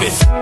It's.